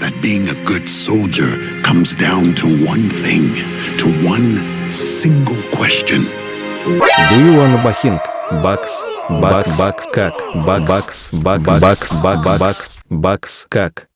that being a good soldier comes down to one thing, to one single question. Do you want a бахинг? Бакс, бакс, бакс, как? Бакс, бакс, бакс, бакс, бакс, бакс, как?